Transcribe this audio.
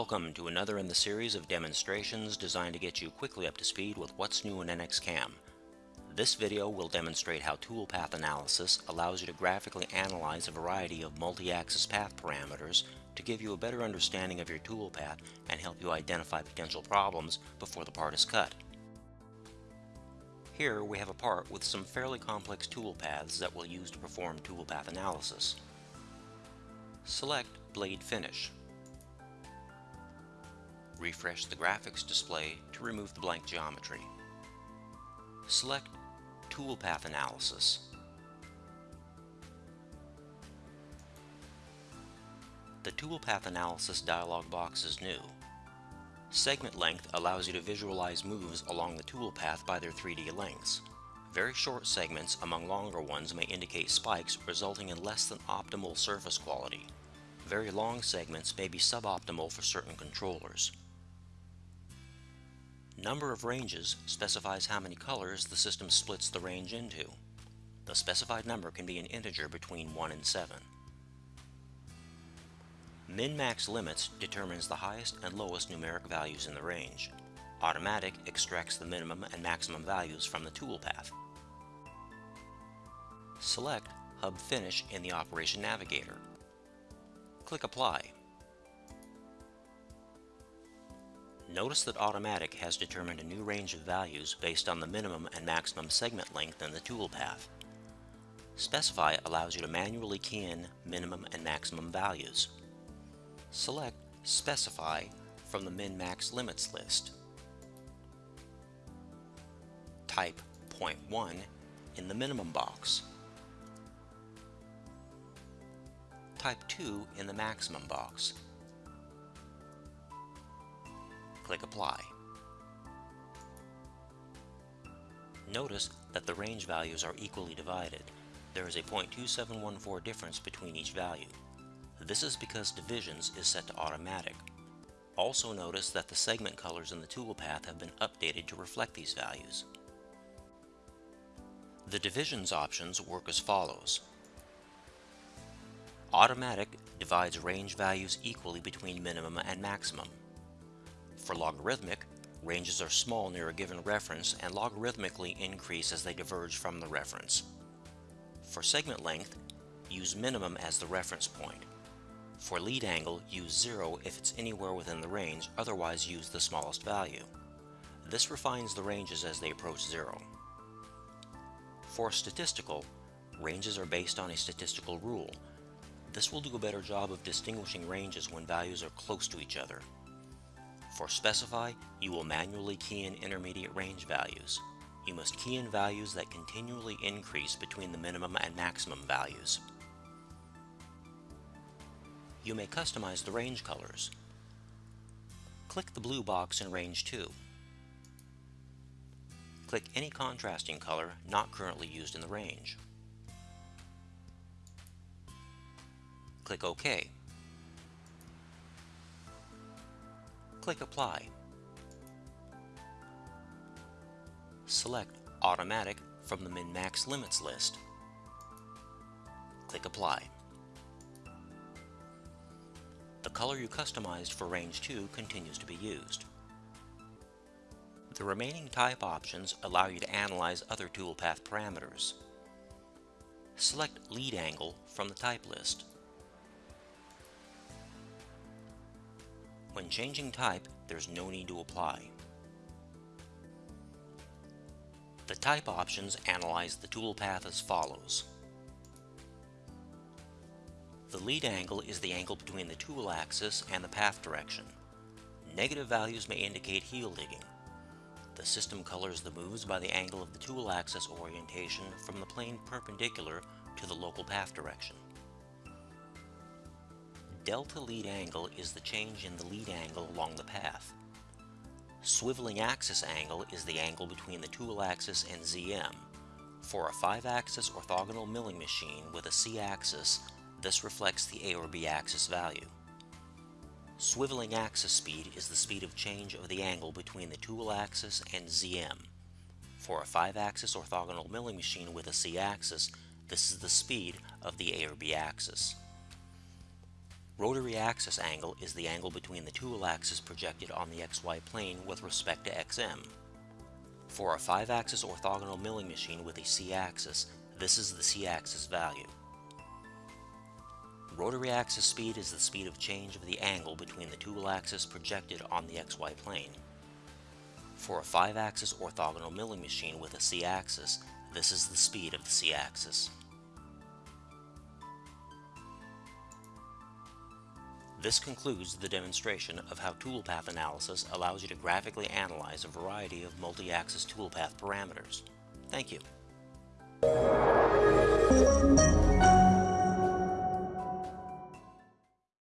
Welcome to another in the series of demonstrations designed to get you quickly up to speed with what's new in NXCAM. This video will demonstrate how toolpath analysis allows you to graphically analyze a variety of multi-axis path parameters to give you a better understanding of your toolpath and help you identify potential problems before the part is cut. Here we have a part with some fairly complex toolpaths that we'll use to perform toolpath analysis. Select Blade Finish. Refresh the graphics display to remove the blank geometry. Select Toolpath Analysis. The Toolpath Analysis dialog box is new. Segment length allows you to visualize moves along the toolpath by their 3D lengths. Very short segments among longer ones may indicate spikes resulting in less than optimal surface quality. Very long segments may be suboptimal for certain controllers. Number of ranges specifies how many colors the system splits the range into. The specified number can be an integer between 1 and 7. Min-max limits determines the highest and lowest numeric values in the range. Automatic extracts the minimum and maximum values from the toolpath. Select Hub Finish in the Operation Navigator. Click Apply. Notice that Automatic has determined a new range of values based on the minimum and maximum segment length in the toolpath. Specify allows you to manually key in minimum and maximum values. Select Specify from the Min-Max Limits list. Type 0.1 in the minimum box. Type 2 in the maximum box. Click Apply. Notice that the range values are equally divided. There is a 0.2714 difference between each value. This is because divisions is set to automatic. Also notice that the segment colors in the toolpath have been updated to reflect these values. The divisions options work as follows. Automatic divides range values equally between minimum and maximum. For logarithmic, ranges are small near a given reference and logarithmically increase as they diverge from the reference. For segment length, use minimum as the reference point. For lead angle, use 0 if it's anywhere within the range, otherwise use the smallest value. This refines the ranges as they approach 0. For statistical, ranges are based on a statistical rule. This will do a better job of distinguishing ranges when values are close to each other. For specify, you will manually key in intermediate range values. You must key in values that continually increase between the minimum and maximum values. You may customize the range colors. Click the blue box in range 2. Click any contrasting color not currently used in the range. Click OK. Click Apply. Select Automatic from the Min-Max Limits list. Click Apply. The color you customized for Range 2 continues to be used. The remaining type options allow you to analyze other toolpath parameters. Select Lead Angle from the type list. When changing type, there's no need to apply. The type options analyze the toolpath as follows. The lead angle is the angle between the tool axis and the path direction. Negative values may indicate heel digging. The system colors the moves by the angle of the tool axis orientation from the plane perpendicular to the local path direction. Delta lead angle is the change in the lead angle along the path. Swiveling axis angle is the angle between the tool axis and ZM. For a 5-axis orthogonal milling machine with a C-axis, this reflects the A or B axis value. Swiveling axis speed is the speed of change of the angle between the tool axis and ZM. For a 5-axis orthogonal milling machine with a C-axis, this is the speed of the A or B axis. Rotary axis angle is the angle between the tool axis projected on the XY plane with respect to XM. For a 5-axis orthogonal milling machine with a C-axis, this is the C-axis value. Rotary axis speed is the speed of change of the angle between the tool axis projected on the XY plane. For a 5-axis orthogonal milling machine with a C-axis, this is the speed of the C-axis. This concludes the demonstration of how toolpath analysis allows you to graphically analyze a variety of multi-axis toolpath parameters. Thank you.